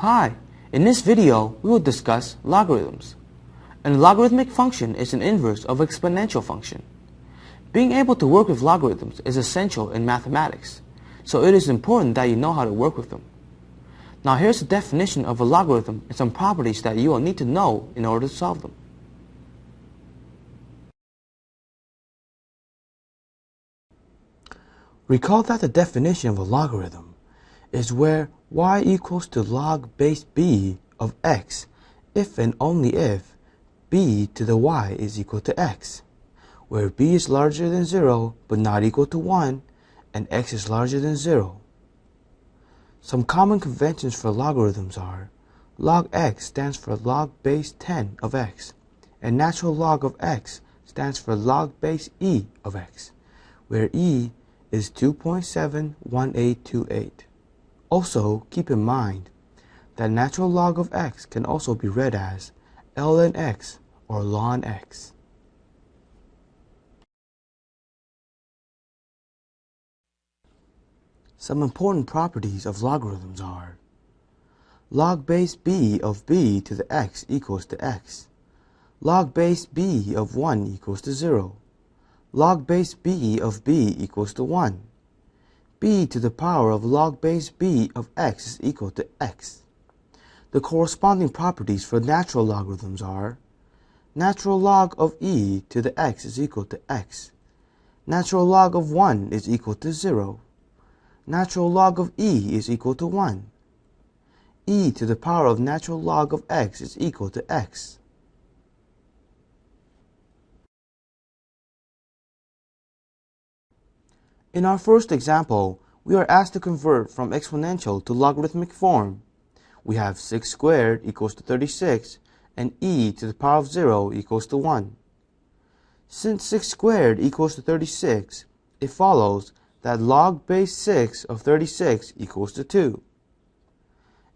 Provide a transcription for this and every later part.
Hi, in this video we will discuss logarithms. A logarithmic function is an inverse of an exponential function. Being able to work with logarithms is essential in mathematics, so it is important that you know how to work with them. Now here's the definition of a logarithm and some properties that you will need to know in order to solve them. Recall that the definition of a logarithm is where y equals to log base b of x if and only if b to the y is equal to x, where b is larger than 0 but not equal to 1 and x is larger than 0. Some common conventions for logarithms are log x stands for log base 10 of x, and natural log of x stands for log base e of x, where e is 2.71828. Also, keep in mind that natural log of x can also be read as ln x or ln x. Some important properties of logarithms are log base b of b to the x equals to x. Log base b of 1 equals to 0 log base b of b equals to 1. B to the power of log base b of x is equal to x. The corresponding properties for natural logarithms are natural log of e to the x is equal to x. Natural log of 1 is equal to 0. Natural log of e is equal to 1. e to the power of natural log of x is equal to x. In our first example, we are asked to convert from exponential to logarithmic form. We have 6 squared equals to 36 and e to the power of 0 equals to 1. Since 6 squared equals to 36, it follows that log base 6 of 36 equals to 2.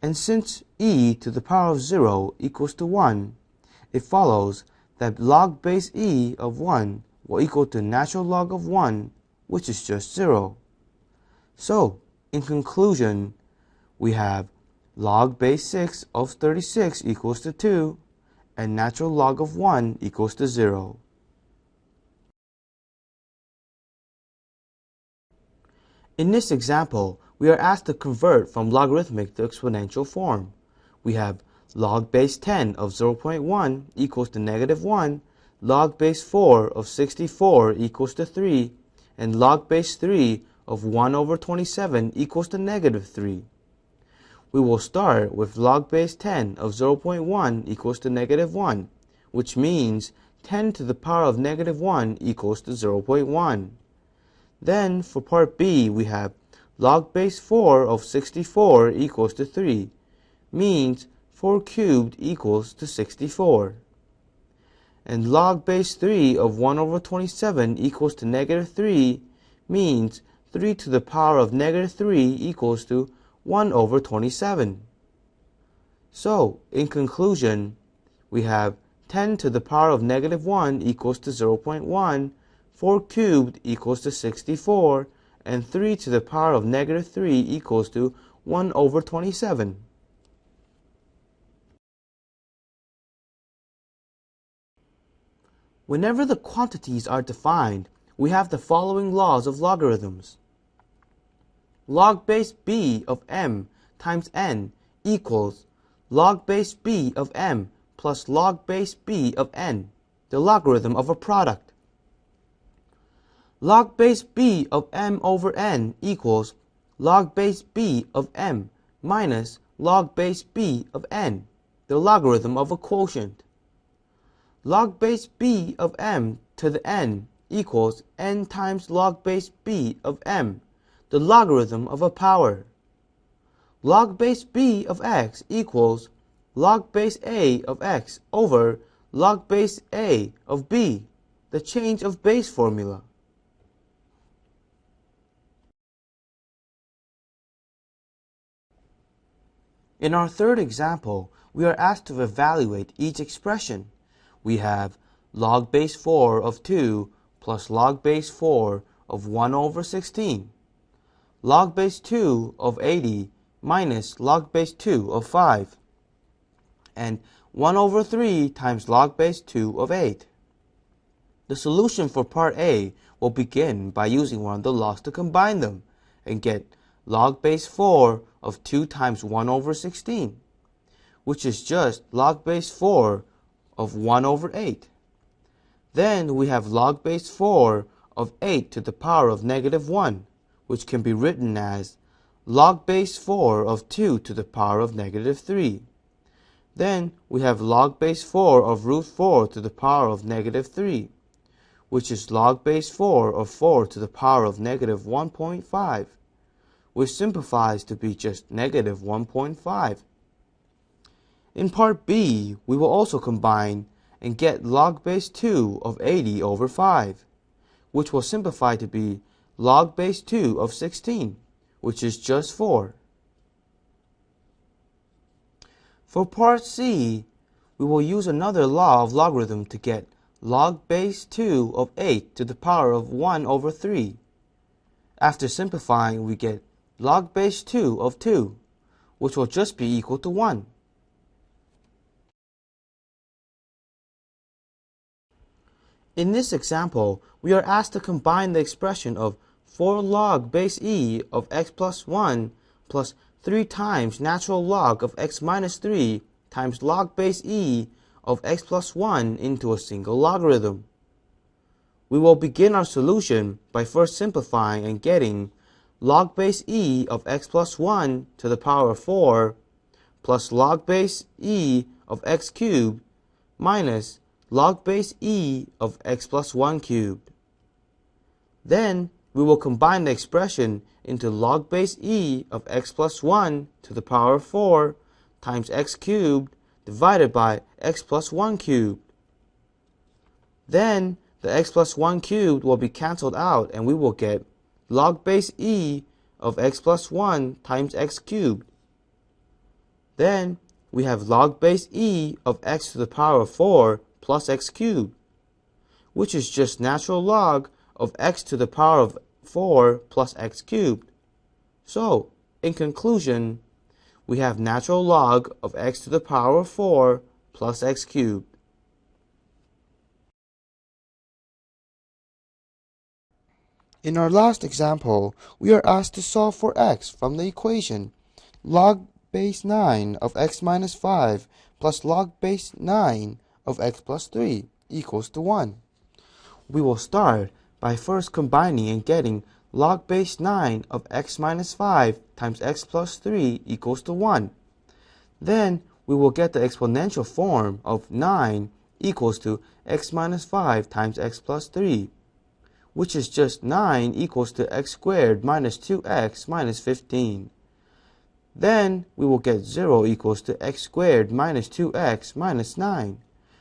And since e to the power of 0 equals to 1, it follows that log base e of 1 will equal to natural log of 1 which is just 0. So, in conclusion, we have log base 6 of 36 equals to 2, and natural log of 1 equals to 0. In this example, we are asked to convert from logarithmic to exponential form. We have log base 10 of 0.1 equals to negative 1, log base 4 of 64 equals to 3, and log base 3 of 1 over 27 equals to negative 3. We will start with log base 10 of 0.1 equals to negative 1, which means 10 to the power of negative 1 equals to 0.1. Then for part B we have log base 4 of 64 equals to 3, means 4 cubed equals to 64 and log base 3 of 1 over 27 equals to negative 3 means 3 to the power of negative 3 equals to 1 over 27. So, in conclusion, we have 10 to the power of negative 1 equals to 0.1, 4 cubed equals to 64, and 3 to the power of negative 3 equals to 1 over 27. Whenever the quantities are defined, we have the following laws of logarithms. Log base b of m times n equals log base b of m plus log base b of n, the logarithm of a product. Log base b of m over n equals log base b of m minus log base b of n, the logarithm of a quotient log base b of m to the n equals n times log base b of m, the logarithm of a power. Log base b of x equals log base a of x over log base a of b, the change of base formula. In our third example, we are asked to evaluate each expression we have log base 4 of 2 plus log base 4 of 1 over 16. Log base 2 of 80 minus log base 2 of 5 and 1 over 3 times log base 2 of 8. The solution for part A will begin by using one of the logs to combine them and get log base 4 of 2 times 1 over 16, which is just log base 4 of 1 over 8. Then we have log base 4 of 8 to the power of negative 1, which can be written as log base 4 of 2 to the power of negative 3. Then we have log base 4 of root 4 to the power of negative 3, which is log base 4 of 4 to the power of negative 1.5, which simplifies to be just negative 1.5. In part B, we will also combine and get log base 2 of 80 over 5, which will simplify to be log base 2 of 16, which is just 4. For part C, we will use another law of logarithm to get log base 2 of 8 to the power of 1 over 3. After simplifying, we get log base 2 of 2, which will just be equal to 1. In this example, we are asked to combine the expression of 4 log base e of x plus 1 plus 3 times natural log of x minus 3 times log base e of x plus 1 into a single logarithm. We will begin our solution by first simplifying and getting log base e of x plus 1 to the power of 4 plus log base e of x cubed minus log base e of x plus 1 cubed. Then we will combine the expression into log base e of x plus 1 to the power of 4 times x cubed divided by x plus 1 cubed. Then the x plus 1 cubed will be cancelled out and we will get log base e of x plus 1 times x cubed. Then we have log base e of x to the power of 4 plus x cubed, which is just natural log of x to the power of 4 plus x cubed. So, in conclusion, we have natural log of x to the power of 4 plus x cubed. In our last example, we are asked to solve for x from the equation log base 9 of x minus 5 plus log base 9 of x plus 3 equals to 1. We will start by first combining and getting log base 9 of x minus 5 times x plus 3 equals to 1. Then we will get the exponential form of 9 equals to x minus 5 times x plus 3, which is just 9 equals to x squared minus 2x minus 15. Then we will get 0 equals to x squared minus 2x minus 9,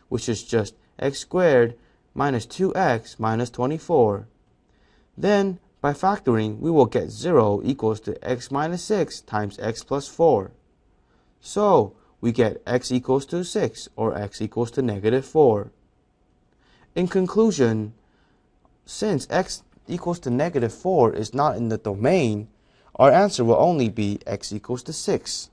which is just x squared minus 2x minus 24. Then, by factoring, we will get 0 equals to x minus 6 times x plus 4. So, we get x equals to 6, or x equals to negative 4. In conclusion, since x equals to negative 4 is not in the domain, our answer will only be x equals to 6.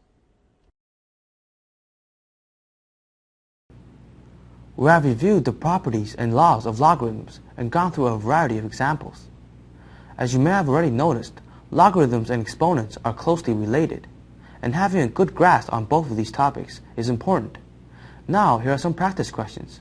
We have reviewed the properties and laws of logarithms and gone through a variety of examples. As you may have already noticed, logarithms and exponents are closely related, and having a good grasp on both of these topics is important. Now, here are some practice questions.